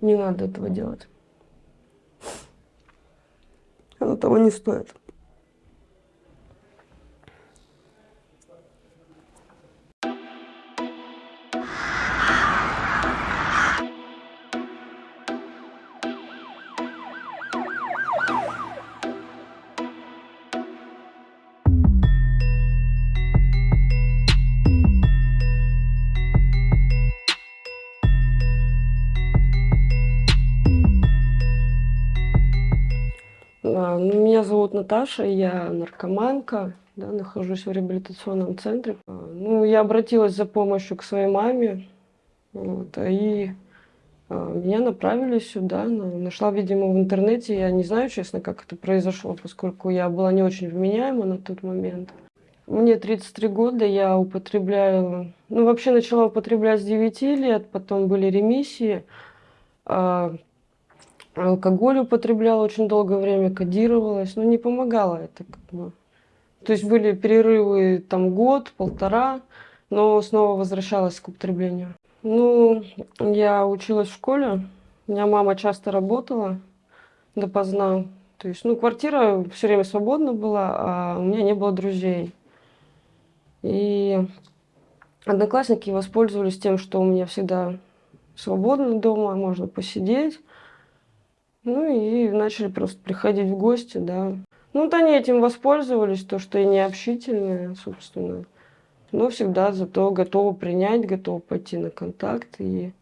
Не надо этого делать. Оно того не стоит. Наташа, я наркоманка, да, нахожусь в реабилитационном центре. А, Ну, я обратилась за помощью к своей маме, вот, а и а, меня направили сюда. Нашла, видимо, в интернете. Я не знаю, честно, как это произошло, поскольку я была не очень вменяема на тот момент. Мне 33 года, я употребляю... Ну, вообще начала употреблять с 9 лет, потом были ремиссии. Алкоголь употребляла очень долгое время, кодировалась, но не помогало это как бы. То есть были перерывы там год, полтора, но снова возвращалась к употреблению. Ну, я училась в школе, у меня мама часто работала допоздна. То есть, ну, квартира все время свободна была, а у меня не было друзей. И одноклассники воспользовались тем, что у меня всегда свободно дома, можно посидеть. Ну и начали просто приходить в гости, да. Ну вот они этим воспользовались, то, что я не общительная, собственно. Но всегда зато готова принять, готова пойти на контакт. И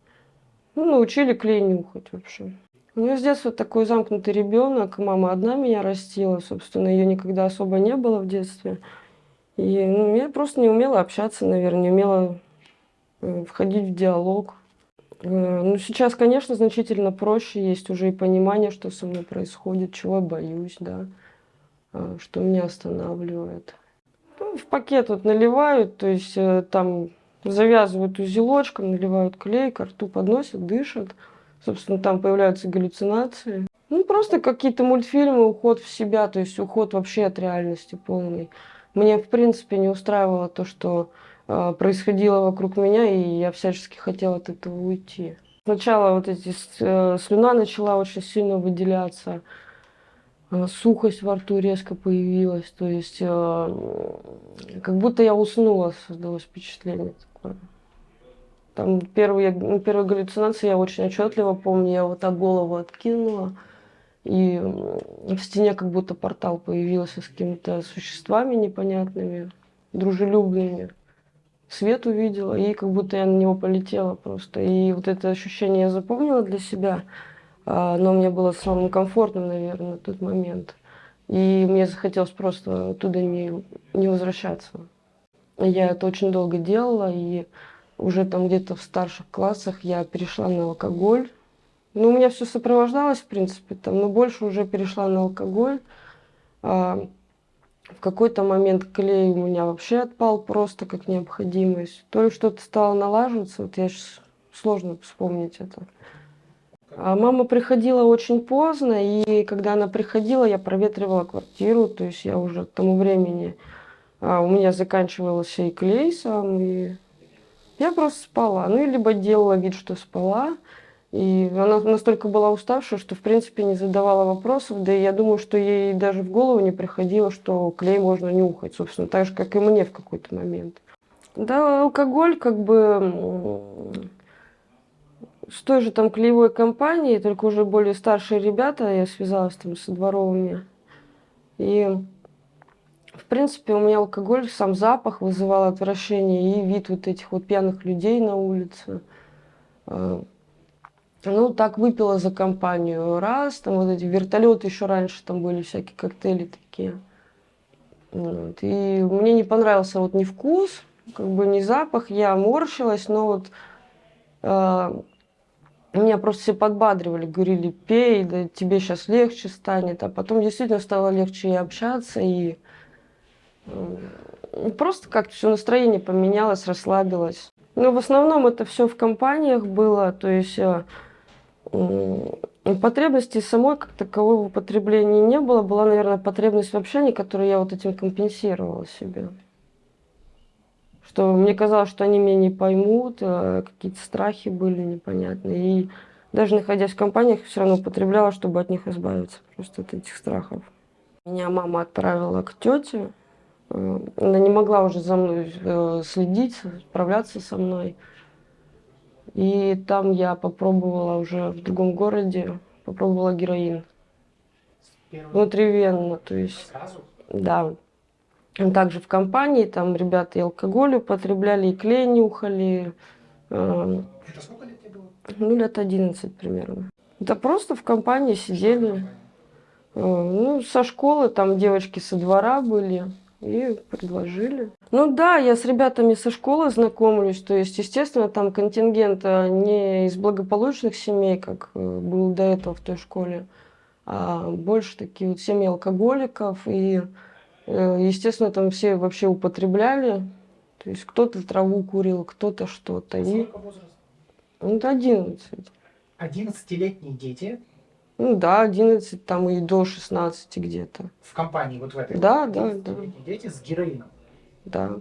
ну, научили клей нюхать вообще. У меня с детства такой замкнутый ребенок. Мама одна меня растила, собственно, ее никогда особо не было в детстве. И ну, я просто не умела общаться, наверное, не умела э, входить в диалог. Э, Ну, сейчас, конечно, значительно проще, есть уже и понимание, что со мной происходит, чего я боюсь, да, э, что меня останавливает. Ну, в пакет вот наливают, то есть э, там завязывают узелочком, наливают клей, к рту подносят, дышат. Собственно, там появляются галлюцинации. Ну, просто какие-то мультфильмы, уход в себя, то есть уход вообще от реальности полный. Мне, в принципе, не устраивало то, что происходило вокруг меня, и я всячески хотела от этого уйти. Сначала вот эти э, слюна начала очень сильно выделяться, э, сухость во рту резко появилась, то есть э, как будто я уснула, создалось впечатление такое. Там первые, ну, первые галлюцинации я очень отчетливо помню, я вот так голову откинула, и в стене как будто портал появился с какими-то существами непонятными, дружелюбными свет увидела, и как будто я на него полетела просто. И вот это ощущение я запомнила для себя, а, но мне было самым комфортным, наверное, на тот момент. И мне захотелось просто оттуда не, не возвращаться. Я это очень долго делала, и уже там где-то в старших классах я перешла на алкоголь. Ну, у меня все сопровождалось, в принципе, там, но больше уже перешла на алкоголь. В какой-то момент клей у меня вообще отпал просто как необходимость. То ли что-то стало налаживаться, вот я сейчас сложно вспомнить это. А мама приходила очень поздно, и когда она приходила, я проветривала квартиру, то есть я уже к тому времени, а, у меня заканчивался и клей сам, и я просто спала. Ну, либо делала вид, что спала, и она настолько была уставшая, что в принципе не задавала вопросов, да и я думаю, что ей даже в голову не приходило, что клей можно нюхать, собственно, так же, как и мне в какой-то момент. Да, алкоголь как бы с той же там клеевой компанией, только уже более старшие ребята, я связалась там со дворовыми. И в принципе у меня алкоголь, сам запах вызывал отвращение и вид вот этих вот пьяных людей на улице. Ну, так выпила за компанию раз, там вот эти вертолеты еще раньше, там были всякие коктейли такие. Вот. И мне не понравился вот ни вкус, как бы ни запах, я морщилась, но вот э, меня просто все подбадривали, говорили, пей, да тебе сейчас легче станет. А потом действительно стало легче и общаться, и э, просто как-то все настроение поменялось, расслабилось. Но в основном это все в компаниях было, то есть... Э, Потребности самой как таковой в употреблении не было. Была, наверное, потребность в общении, которую я вот этим компенсировала себе. Что мне казалось, что они меня не поймут, а какие-то страхи были непонятные. И даже находясь в компаниях, все равно употребляла, чтобы от них избавиться, просто от этих страхов. Меня мама отправила к тете, э, она не могла уже за мной э, следить, справляться со мной. И там я попробовала уже в другом городе, попробовала героин. Внутривенно, то есть. Сразу? Да. Также в компании, там ребята и алкоголь употребляли, и клей нюхали. э, Это сколько лет тебе было? Ну, лет 11 примерно. Да просто в компании сидели. Э, Ну, со школы там девочки со двора были и предложили. Ну да, я с ребятами со школы знакомлюсь, то есть, естественно, там контингент э, не из благополучных семей, как э, был до этого в той школе, а больше такие вот семьи алкоголиков. И, э, естественно, там все вообще употребляли. То есть кто-то траву курил, кто-то что-то. И ну, это 11. 11-летние дети Ну да, 11 там и до 16 где-то. в компании вот в этой. Да, да, 11-летние дети с героином. Да.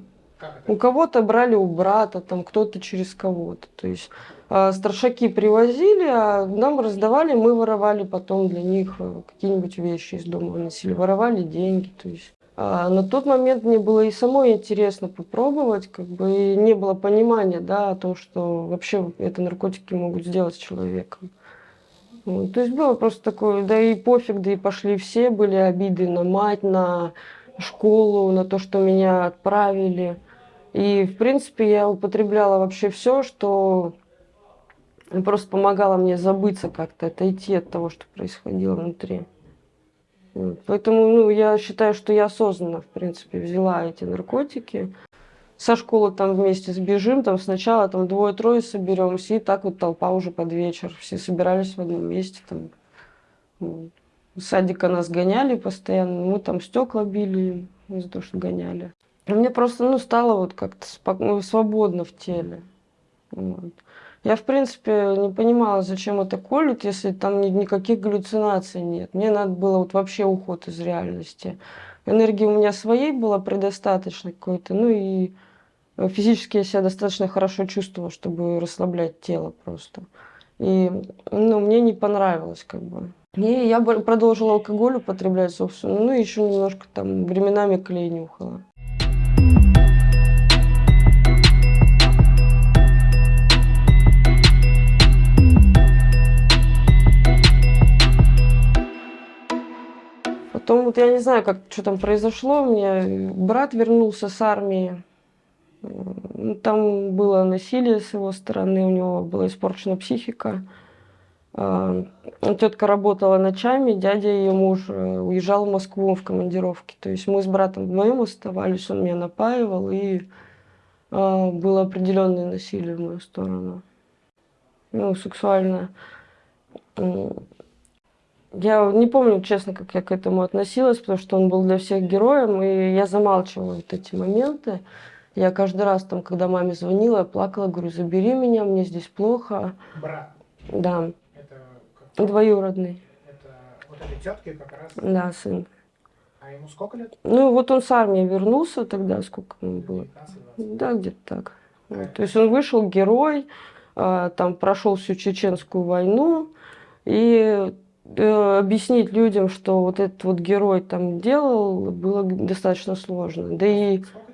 У кого-то брали у брата, там кто-то через кого-то. То есть а, старшаки привозили, а нам раздавали, мы воровали потом для них э, какие-нибудь вещи из дома выносили, воровали деньги. То есть а, на тот момент мне было и самой интересно попробовать, как бы и не было понимания, да, о том, что вообще это наркотики могут сделать с человеком. Вот, то есть было просто такое, да и пофиг, да и пошли все, были обиды на мать, на школу, на то, что меня отправили. И, в принципе, я употребляла вообще все, что просто помогало мне забыться как-то, отойти от того, что происходило внутри. Вот. Поэтому, ну, я считаю, что я осознанно, в принципе, взяла эти наркотики. Со школы там вместе сбежим, там сначала там двое-трое соберемся, и так вот толпа уже под вечер. Все собирались в одном месте. Там. Вот. С садика нас гоняли постоянно, мы там стекла били из-за того, что гоняли. Мне просто, ну, стало вот как-то спок- ну, свободно в теле. Вот. Я, в принципе, не понимала, зачем это колют, если там ни- никаких галлюцинаций нет. Мне надо было вот вообще уход из реальности. Энергии у меня своей было предостаточно какой-то, ну и физически я себя достаточно хорошо чувствовала, чтобы расслаблять тело просто. И, ну, мне не понравилось как бы. И я продолжила алкоголь употреблять, собственно, ну еще немножко там временами клей нюхала. Потом вот я не знаю, как что там произошло. У меня брат вернулся с армии. Там было насилие с его стороны, у него была испорчена психика. А, Тетка работала ночами, дядя ее муж э, уезжал в Москву в командировке. То есть мы с братом вдвоем оставались, он меня напаивал, и а, было определенное насилие в мою сторону. Ну, сексуальное. Я не помню, честно, как я к этому относилась, потому что он был для всех героем, и я замалчивала вот эти моменты. Я каждый раз, там, когда маме звонила, я плакала, говорю, забери меня, мне здесь плохо. Брат. Да, Это, как- двоюродный, это вот этой тетке как раз. да, сын. А ему сколько лет? Ну, вот он с армии вернулся тогда, сколько ему было? 19-20. Да, где-то так. Вот, То есть он вышел герой, а, там прошел всю чеченскую войну, и э, объяснить людям, что вот этот вот герой там делал, было достаточно сложно. Да и Сколько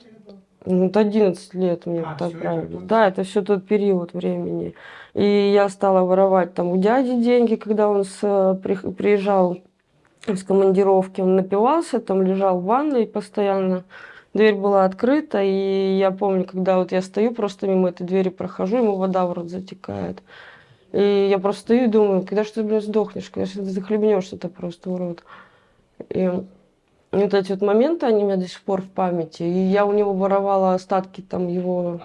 вот 11 лет мне А, это отправили. тот- Да, это все тот период времени. И я стала воровать там у дяди деньги, когда он с, при- приезжал с командировки, он напивался, там лежал в ванной постоянно. Дверь была открыта, и я помню, когда вот я стою, просто мимо этой двери прохожу, ему вода в рот затекает. И я просто стою и думаю, когда же ты, блин, сдохнешь, когда же ты захлебнешься это просто, урод. И вот эти вот моменты, они у меня до сих пор в памяти. И я у него воровала остатки там его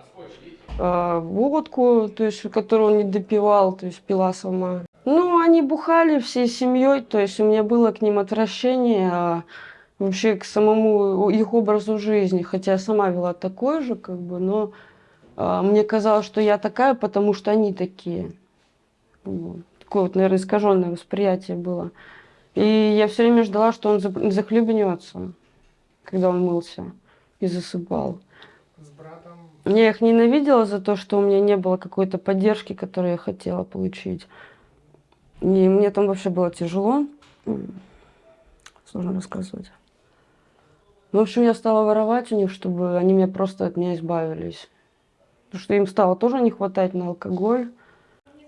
а, водку, то есть, которую он не допивал, то есть пила сама. Ну, они бухали всей семьей, то есть у меня было к ним отвращение, а вообще к самому их образу жизни, хотя я сама вела такой же, как бы, но а, мне казалось, что я такая, потому что они такие. Вот. Такое вот, наверное, искаженное восприятие было. И я все время ждала, что он захлебнется, когда он мылся и засыпал. С братом. Я их ненавидела за то, что у меня не было какой-то поддержки, которую я хотела получить. И мне там вообще было тяжело. Сложно рассказывать. Ну, в общем, я стала воровать у них, чтобы они меня просто от меня избавились. Потому что им стало тоже не хватать на алкоголь.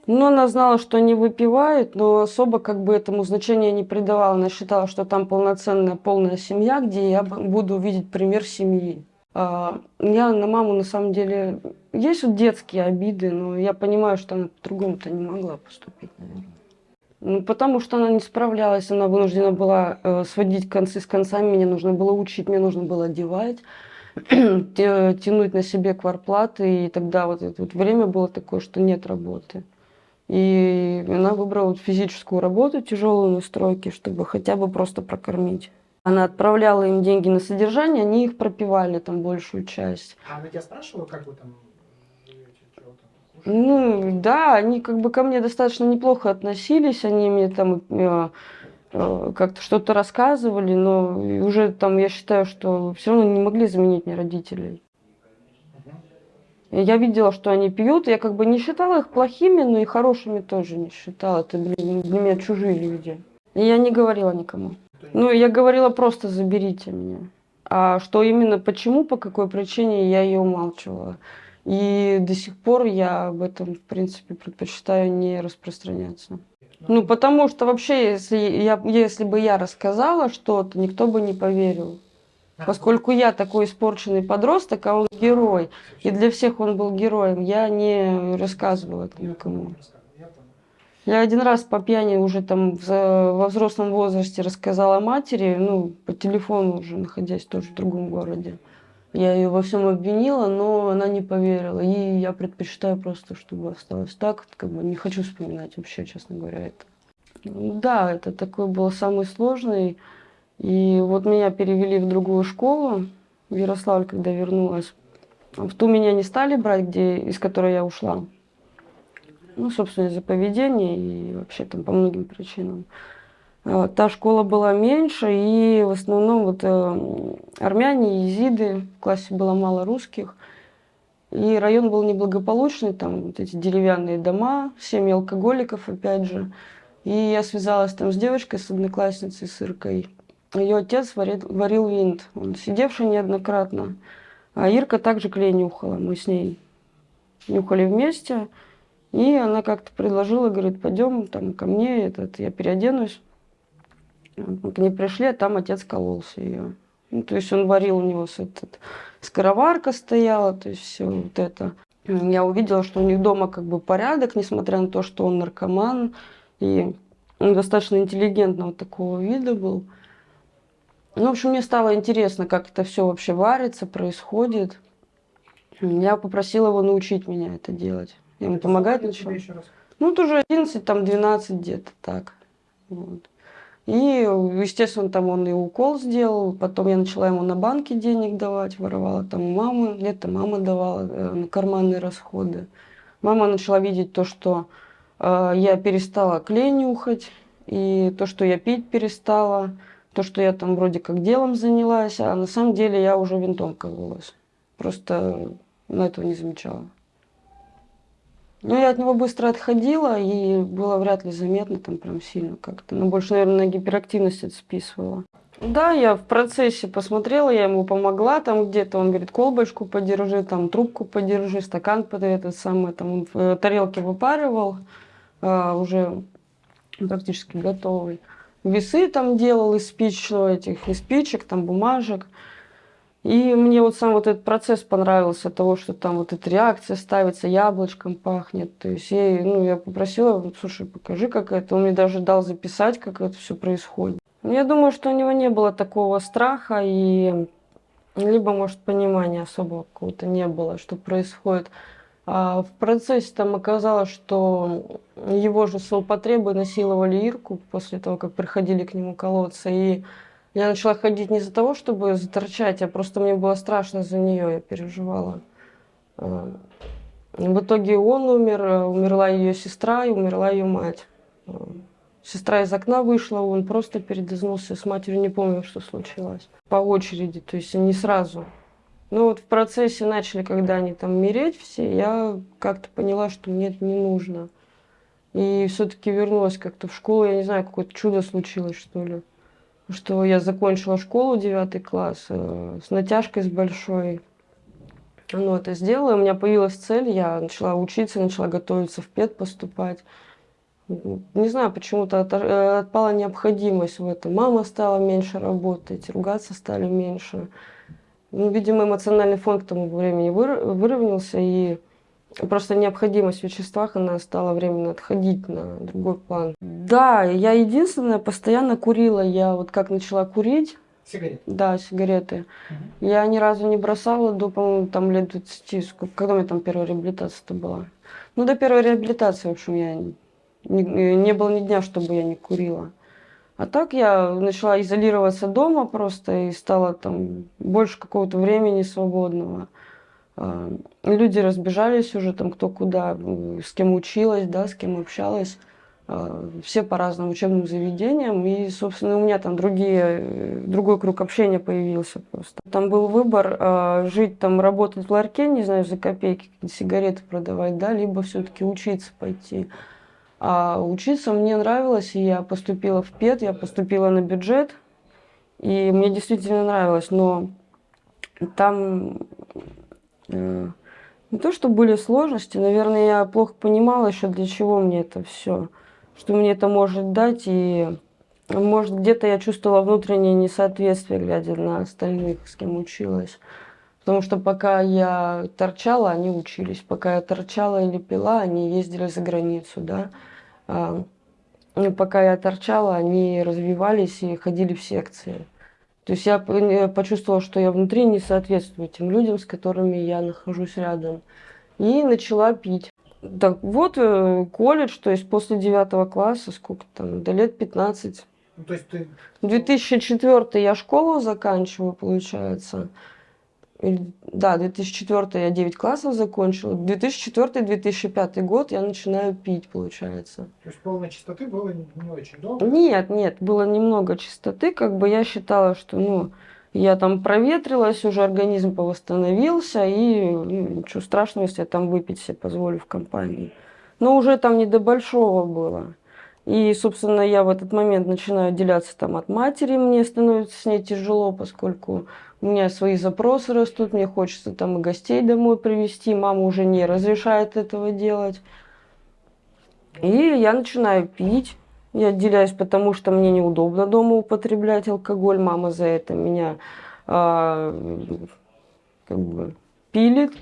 Ну, она знала, что они выпивают, но особо как бы этому значения не придавала. Она считала, что там полноценная, полная семья, где я буду видеть пример семьи. А, Я на маму, на самом деле, есть вот детские обиды, но я понимаю, что она по-другому-то не могла поступить, наверное. Ну, потому что она не справлялась, она вынуждена была э, сводить концы с концами, мне нужно было учить, мне нужно было одевать, тянуть на себе кварплаты, и тогда вот это вот время было такое, что нет работы. И она выбрала физическую работу, тяжелую на стройке, чтобы хотя бы просто прокормить. Она отправляла им деньги на содержание, они их пропивали там большую часть. А она тебя спрашивала, как вы там? Ну, да, они как бы ко мне достаточно неплохо относились, они мне там э, э, как-то что-то рассказывали, но уже там я считаю, что все равно не могли заменить мне родителей. Я видела, что они пьют, я как бы не считала их плохими, но и хорошими тоже не считала. Это, блин, для меня чужие люди. И я не говорила никому. Ну, я говорила просто заберите меня. А что именно, почему, по какой причине, я ее умалчивала. И до сих пор я об этом, в принципе, предпочитаю не распространяться. Ну, потому что вообще, если, я, если бы я рассказала что-то, никто бы не поверил. Поскольку я такой испорченный подросток, а он герой, и для всех он был героем, я не рассказывала это никому. я один раз по пьяни уже там во взрослом возрасте рассказала матери, ну, по телефону уже, находясь тоже в другом городе. Я ее во всем обвинила, но она не поверила. И я предпочитаю просто, чтобы осталось так. Как бы не хочу вспоминать вообще, честно говоря, это. Да, это такой был самый сложный. И вот меня перевели в другую школу, в Ярославль, когда вернулась. В ту меня не стали брать, где, из которой я ушла. Ну, собственно, из-за поведения и вообще там по многим причинам. А, Та школа была меньше, и в основном вот э, армяне, езиды, в классе было мало русских. И район был неблагополучный, там вот эти деревянные дома, семьи алкоголиков, опять же. И я связалась там с девочкой, с одноклассницей, с Иркой. Ее отец варил, варил винт, он сидевший неоднократно. А Ирка также клей нюхала, мы с ней нюхали вместе. И она как-то предложила, говорит, пойдем там ко мне, этот, я переоденусь. Мы к ней пришли, а там отец кололся ее. Ну, то есть он варил у него с этот, скороварка стояла, то есть все вот это. Я увидела, что у них дома как бы порядок, несмотря на то, что он наркоман. И он достаточно интеллигентного такого вида был. Ну, в общем, мне стало интересно, как это все вообще варится, происходит. Я попросила его научить меня это делать. Я ему Это помогать начала. еще раз? Ну, тоже 11, там 12 где-то так. Вот. И, естественно, там он и укол сделал. Потом я начала ему на банке денег давать, воровала там у мамы. Где-то мама давала э, на карманные расходы. Мама начала видеть то, что э, я перестала клей нюхать, и то, что я пить перестала, то, что я там вроде как делом занялась, а на самом деле я уже винтом кололась. Просто на этого не замечала. Ну, я от него быстро отходила, и было вряд ли заметно там прям сильно как-то. Но больше, наверное, на гиперактивность это списывала. Да, я в процессе посмотрела, я ему помогла там где-то. Он говорит, колбочку подержи, там трубку подержи, стакан под этот самый, там он в э, тарелке выпаривал, а, уже практически готовый. Весы там делал из спич, ну, этих, из спичек, там бумажек. И мне вот сам вот этот процесс понравился, того, что там вот эта реакция ставится, яблочком пахнет. То есть я, ну, я попросила, слушай, покажи, как это. Он мне даже дал записать, как это все происходит. Я думаю, что у него не было такого страха и либо, может, понимания особого какого-то не было, что происходит. А в процессе там оказалось, что его же злоупотребы насиловали Ирку после того, как приходили к нему колоться. И я начала ходить не из-за того, чтобы заторчать, а просто мне было страшно за нее, я переживала. А, В итоге он умер, умерла ее сестра и умерла ее мать. А, Сестра из окна вышла, он просто передознулся с матерью, не помню, что случилось. По очереди, то есть не сразу. Ну вот в процессе начали, когда они там мереть все, я как-то поняла, что мне это не нужно. И все-таки вернулась как-то в школу. Я не знаю, какое-то чудо случилось, что ли. Что я закончила школу, девятый класс, э, с натяжкой с большой. Ну, это сделала, у меня появилась цель, я начала учиться, начала готовиться в ПЕД поступать. Не знаю, почему-то э, отпала необходимость в этом. Мама стала меньше работать, ругаться стали меньше. Ну, видимо, эмоциональный фон к тому времени выр- выровнялся, и просто необходимость в веществах, она стала временно отходить на другой план. Да, я единственная постоянно курила. Я вот как начала курить, Сигареты. да, сигареты, Мгм. я ни разу не бросала до, по-моему, там лет 20, сколько, когда у меня там первая реабилитация-то была. Ну, до первой реабилитации, в общем, я не, не было ни дня, чтобы я не курила. А так я начала изолироваться дома просто и стала там больше какого-то времени свободного. А, Люди разбежались уже там кто куда, с кем училась, да, с кем общалась. А, Все по разным учебным заведениям. И, собственно, у меня там другие, другой круг общения появился просто. Там был выбор а, жить там, работать в ларьке, не знаю, за копейки сигареты продавать, да, либо все-таки учиться пойти. А учиться мне нравилось, и я поступила в ПЕД, я поступила на бюджет, и мне действительно нравилось, но там э, не то, что были сложности, наверное, я плохо понимала еще, для чего мне это все, что мне это может дать, и может где-то я чувствовала внутреннее несоответствие, глядя на остальных, с кем училась. Потому что пока я торчала, они учились. Пока я торчала или пила, они ездили за границу, да. А, ну, пока я торчала, они развивались и ходили в секции. То есть я почувствовала, что я внутри не соответствую тем людям, с которыми я нахожусь рядом. И начала пить. Так вот, э, колледж, то есть после девятого класса, сколько там, до лет 15. Ну, то есть ты 2004 я школу заканчиваю, получается. Да, 2004 я 9 классов закончила. 2004-2005 год я начинаю пить, получается. то есть полной чистоты было не, не очень долго. Нет, нет, было немного чистоты, как бы я считала, что, ну, я там проветрилась, уже организм повосстановился, и ну, ничего страшного, если я там выпить себе позволю в компании. Но уже там не до большого было. И, собственно, я в этот момент начинаю отделяться там от матери, мне становится с ней тяжело, поскольку у меня свои запросы растут, мне хочется там и гостей домой привезти, мама уже не разрешает этого делать. И я начинаю пить. Я отделяюсь, потому что мне неудобно дома употреблять алкоголь. Мама за это меня а, как бы пилит.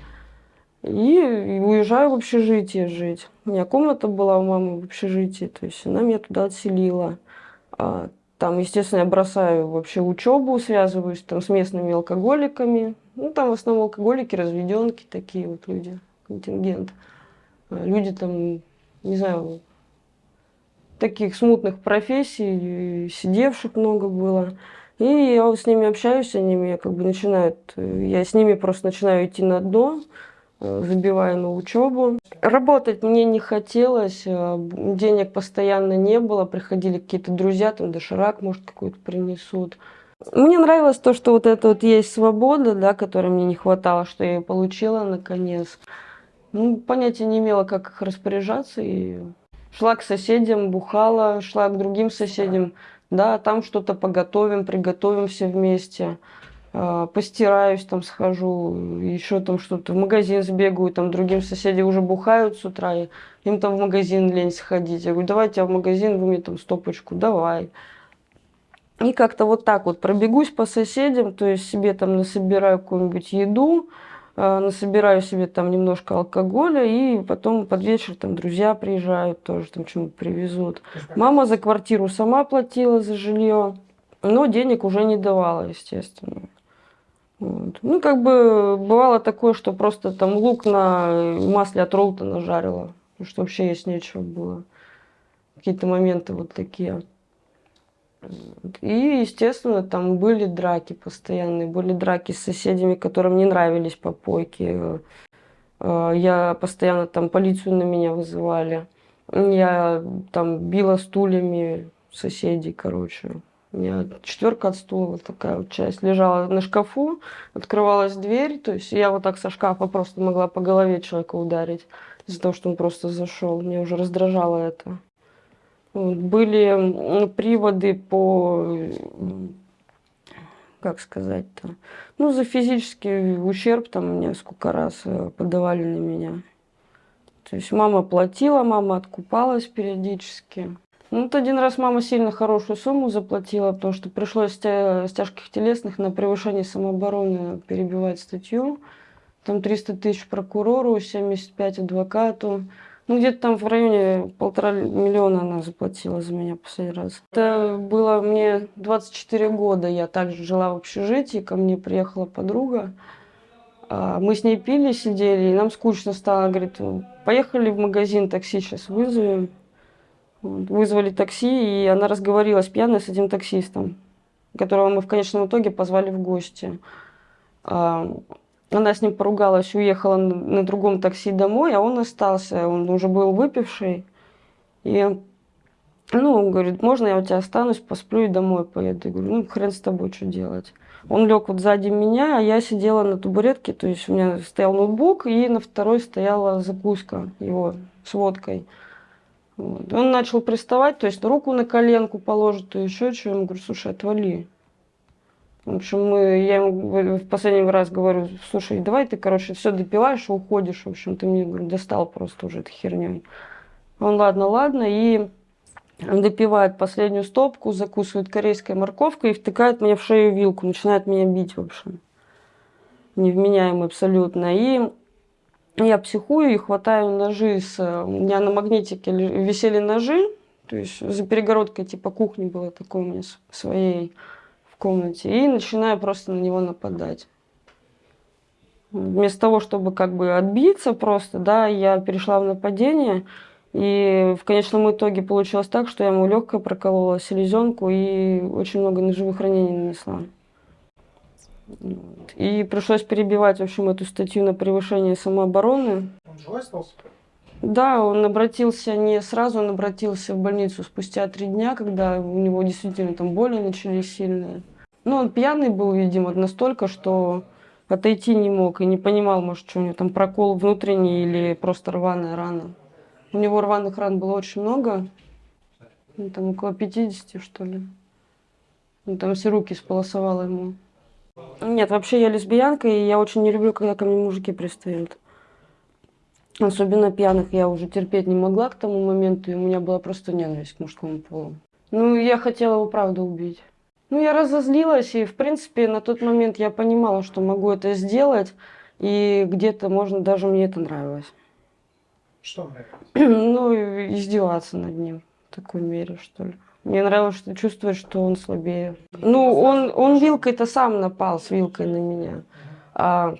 И уезжаю в общежитие жить. У меня комната была у мамы в общежитии, то есть она меня туда отселила. Там, естественно, я бросаю вообще учебу, связываюсь там с местными алкоголиками. Ну, там в основном алкоголики, разведенки такие вот люди, контингент. А, Люди там, не знаю, таких смутных профессий, сидевших много было. И я с ними общаюсь, они меня как бы начинают, э, я с ними просто начинаю идти на дно, э, забиваю на учебу. Работать мне не хотелось, э, денег постоянно не было, приходили какие-то друзья, там доширак, может, какой-то принесут. Мне нравилось то, что вот это вот есть свобода, да, которой мне не хватало, что я ее получила наконец. Ну, понятия не имела, как их распоряжаться, и шла к соседям, бухала, шла к другим соседям, да, там что-то поготовим, приготовим все вместе, постираюсь, там схожу, еще там что-то, в магазин сбегаю, там другим соседям уже бухают с утра, и им там в магазин лень сходить. Я говорю, давайте я в магазин, вы мне там стопочку, давай. И как-то вот так вот пробегусь по соседям, то есть себе там насобираю какую-нибудь еду, э, насобираю себе там немножко алкоголя, и потом под вечер там друзья приезжают, тоже там что-нибудь привезут. Мама за квартиру сама платила за жилье, но денег уже не давала, естественно. Вот. Ну, как бы бывало такое, что просто там лук на масле от Ролтона жарила, что вообще есть нечего было. Какие-то моменты вот такие. И, естественно, там были драки постоянные, были драки с соседями, которым не нравились попойки. Э, Я постоянно там полицию на меня вызывали. Я там била стульями соседей, короче. Четверка от стула, вот такая вот часть, лежала на шкафу, открывалась дверь, то есть я вот так со шкафа просто могла по голове человека ударить. из-за того, что он просто зашел. Меня уже раздражало это. Были приводы по, как сказать-то, ну, за физический ущерб там мне сколько раз э, подавали на меня. То есть мама платила, мама откупалась периодически. Ну, вот один раз мама сильно хорошую сумму заплатила, потому что пришлось с тя- с тяжких телесных на превышение самообороны перебивать статью. Там 300 тысяч прокурору, 75 адвокату. Ну, где-то там в районе полтора миллиона она заплатила за меня последний раз. Это было мне 24 года. Я также жила в общежитии, ко мне приехала подруга. А, Мы с ней пили, сидели, и нам скучно стало. Говорит, поехали в магазин, такси сейчас вызовем. Вызвали такси, и она разговорилась пьяная с этим таксистом, которого мы в конечном итоге позвали в гости. А, Она с ним поругалась, уехала на другом такси домой, а он остался. Он уже был выпивший. И, ну, он говорит, можно я у тебя останусь, посплю и домой поеду. Я говорю, ну, хрен с тобой, что делать. Он лег вот сзади меня, а я сидела на табуретке, то есть у меня стоял ноутбук, и на второй стояла закуска его с водкой. Вот. Он начал приставать, то есть руку на коленку положит, то еще что. Я ему говорю, слушай, отвали. В общем, мы, я ему в последний раз говорю, слушай, давай ты, короче, все допиваешь и уходишь. В общем, ты мне говорю, достал просто уже этой херней. Он, ладно, ладно, и допивает последнюю стопку, закусывает корейской морковкой и втыкает мне в шею вилку, начинает меня бить, в общем. Невменяемый абсолютно. И я психую и хватаю ножи с... У меня на магнитике висели ножи, то есть за перегородкой типа кухни было такой у меня своей в комнате. И начинаю просто на него нападать. Вместо того, чтобы как бы отбиться просто, да, я перешла в нападение. И в конечном итоге получилось так, что я ему легкое проколола, селезенку и очень много ножевых ранений нанесла. И пришлось перебивать, в общем, эту статью на превышение самообороны. Он живой остался? Да, он обратился не сразу, он обратился в больницу спустя три дня, когда у него действительно там боли начались сильные. Ну, он пьяный был, видимо, настолько, что отойти не мог и не понимал, может, что у него там прокол внутренний или просто рваная рана. У него рваных ран было очень много, ну, там около 50, что ли. Ну, там все руки сполосовало ему. Нет, вообще я лесбиянка, и я очень не люблю, когда ко мне мужики пристают. Особенно пьяных я уже терпеть не могла к тому моменту, и у меня была просто ненависть к мужскому полу. Ну, я хотела его правда убить. Ну, я разозлилась, и, в принципе, на тот момент я понимала, что могу это сделать, и где-то, можно, даже мне это нравилось. Что нравилось? Ну, издеваться над ним в такой мере, что ли. Мне нравилось что чувствовать, что он слабее. Ну, он, он вилкой-то сам напал с вилкой на меня. А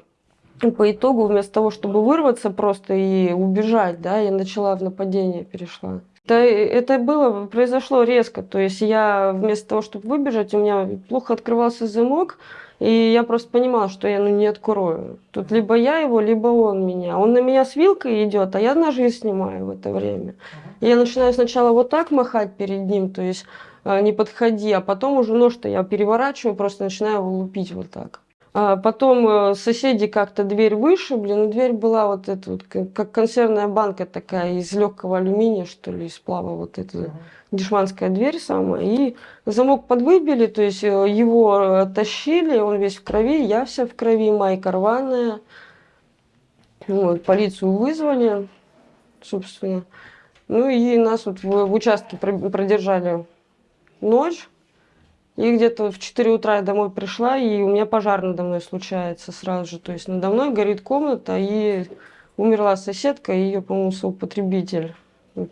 по итогу, вместо того, чтобы вырваться просто и убежать, да, я начала в нападение перешла. Это, это было, произошло резко. То есть я вместо того, чтобы выбежать, у меня плохо открывался замок, и я просто понимала, что я ну, не открою. Тут либо я его, либо он меня. Он на меня с вилкой идет, а я ножи снимаю в это время. И Я начинаю сначала вот так махать перед ним, то есть э, не подходи, а потом уже нож-то я переворачиваю, просто начинаю его лупить вот так. А потом э, соседи как-то дверь вышибли, но дверь была вот эта вот, как консервная банка такая из легкого алюминия, что ли, из сплава, вот эта Мгм. дешманская дверь самая. И замок подвыбили, то есть э, его оттащили, он весь в крови, я вся в крови, майка рваная. Вот, полицию вызвали, собственно. Ну и нас вот в, в участке про- продержали ночь. И где-то в 4 утра я домой пришла, и у меня пожар надо мной случается сразу же. То есть надо мной горит комната, и умерла соседка, и ее, по-моему, соупотребитель.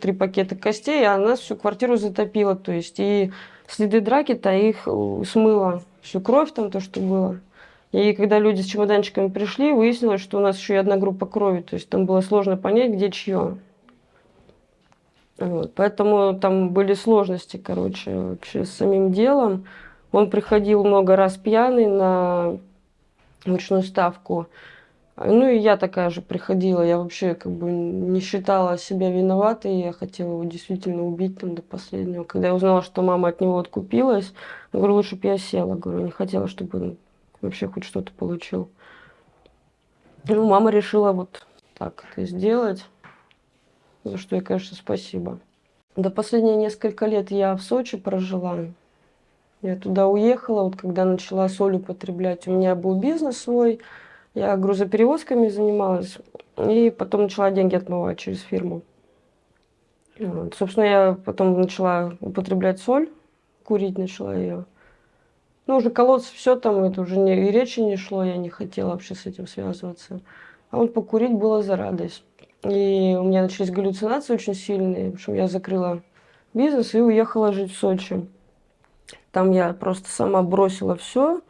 Три пакета костей, а нас всю квартиру затопило. То есть и следы драки-то их э, смыло. Всю кровь там, то, что было. И когда люди с чемоданчиками пришли, выяснилось, что у нас еще и одна группа крови. То есть там было сложно понять, где чье. Вот, поэтому там были сложности, короче, вообще с самим делом. Он приходил много раз пьяный на ручную ставку. Ну и я такая же приходила. Я вообще как бы не считала себя виноватой. Я хотела его действительно убить там до последнего. Когда я узнала, что мама от него откупилась, говорю, лучше бы я села. Говорю, не хотела, чтобы он вообще хоть что-то получил. Ну, мама решила вот так это сделать. За что ей, конечно, спасибо. До последние несколько лет я в Сочи прожила. Я туда уехала, вот когда начала соль употреблять. У меня был бизнес свой, я грузоперевозками занималась, и потом начала деньги отмывать через фирму. Вот. Собственно, я потом начала употреблять соль, курить начала ее. Ну, уже колоться, все там, это уже не, и речи не шло, я не хотела вообще с этим связываться. А вот покурить было за радость. И у меня начались галлюцинации очень сильные. В общем, я закрыла бизнес и уехала жить в Сочи. Там я просто сама бросила все.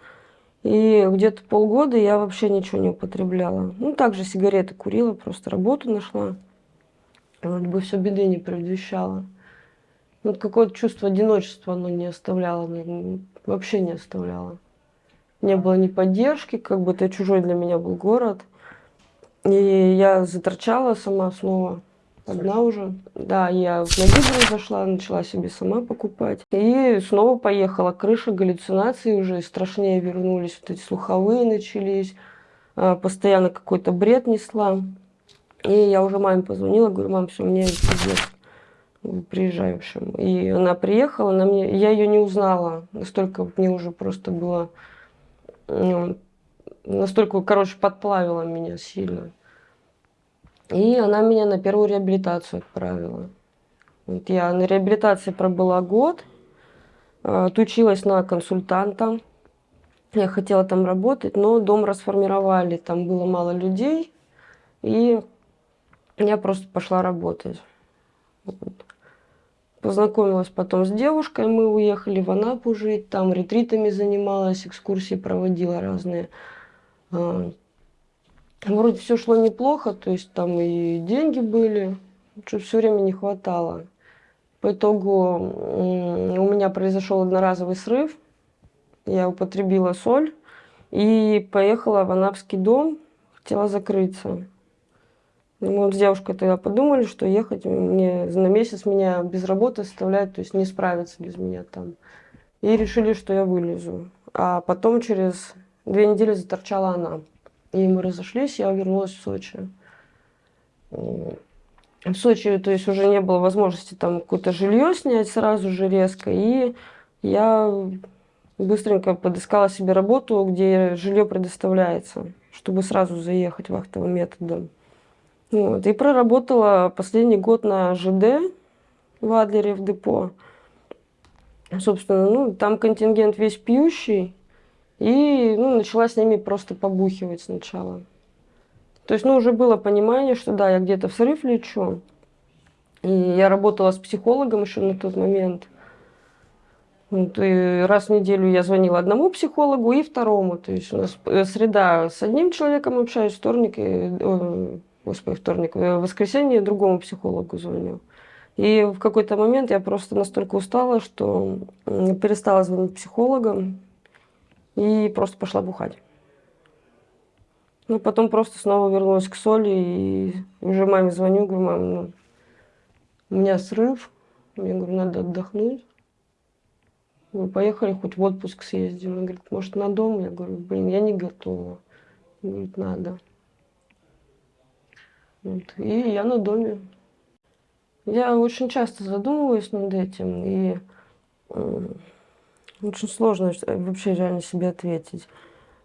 И где-то полгода я вообще ничего не употребляла. Ну, также сигареты курила, просто работу нашла. Вроде бы все беды не предвещало. Вот какое-то чувство одиночества оно не оставляло, ну, вообще не оставляло. Не было ни поддержки, как бы это чужой для меня был город. И я заторчала сама снова, одна уже. Да, я в магазин зашла, начала себе сама покупать. И снова поехала. Крыша, галлюцинации уже страшнее вернулись. Вот эти слуховые начались. А, постоянно какой-то бред несла. И я уже маме позвонила, говорю, мам, все, мне пиздец приезжай, в общем. И она приехала, она мне, я ее не узнала, настолько мне уже просто было, ну, настолько, короче, подплавила меня сильно. И она меня на первую реабилитацию отправила. Вот я на реабилитации пробыла год, а, отучилась на консультанта. Я хотела там работать, но дом расформировали, там было мало людей, и я просто пошла работать. Познакомилась потом с девушкой, мы уехали в Анапу жить, там ретритами занималась, экскурсии проводила разные. А, вроде все шло неплохо, то есть там и деньги были, что все время не хватало. По итогу у меня произошел одноразовый срыв, я употребила соль и поехала в Анапский дом, хотела закрыться. Мы с девушкой тогда подумали, что ехать мне на месяц меня без работы оставляют, то есть не справиться без меня там. И решили, что я вылезу. А потом через две недели заторчала она. И мы разошлись, я вернулась в Сочи. В Сочи, то есть уже не было возможности там какое-то жилье снять сразу же резко. И я быстренько подыскала себе работу, где жилье предоставляется, чтобы сразу заехать вахтовым методом. Вот, и проработала последний год на ЖД в Адлере в депо. Собственно, ну, там контингент весь пьющий. И ну, начала с ними просто побухивать сначала. То есть, ну, уже было понимание, что да, я где-то в срыв лечу. И я работала с психологом еще на тот момент. Вот, и раз в неделю я звонила одному психологу и второму. То есть у нас э, среда с одним человеком общаюсь, вторник, и, господи, вторник, в воскресенье другому психологу звоню. И в какой-то момент я просто настолько устала, что перестала звонить психологам и просто пошла бухать. Ну, потом просто снова вернулась к соли и уже маме звоню, говорю, мам, ну, у меня срыв, я говорю, надо отдохнуть. Мы поехали хоть в отпуск съездим. Она говорит, может, на дом? Я говорю, блин, я не готова. Говорит, надо. Вот. И я на доме. Я очень часто задумываюсь над этим, и э, очень сложно вообще реально себе ответить.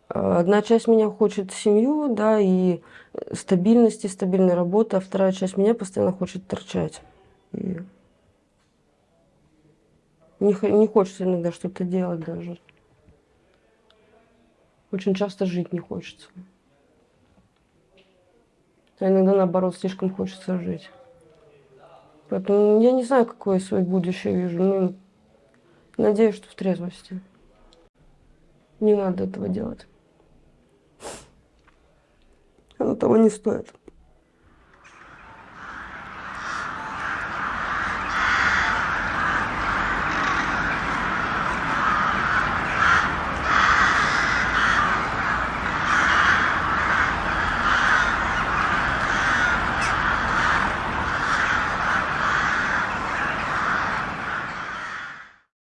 Одна часть меня хочет семью, да, и стабильности, стабильной работы, а вторая часть меня постоянно хочет торчать. И не, не хочется иногда что-то делать даже. Очень часто жить не хочется. А иногда, наоборот, слишком хочется жить. Поэтому я не знаю, какое свое будущее вижу. Но надеюсь, что в трезвости. Не надо этого делать. Оно того не стоит.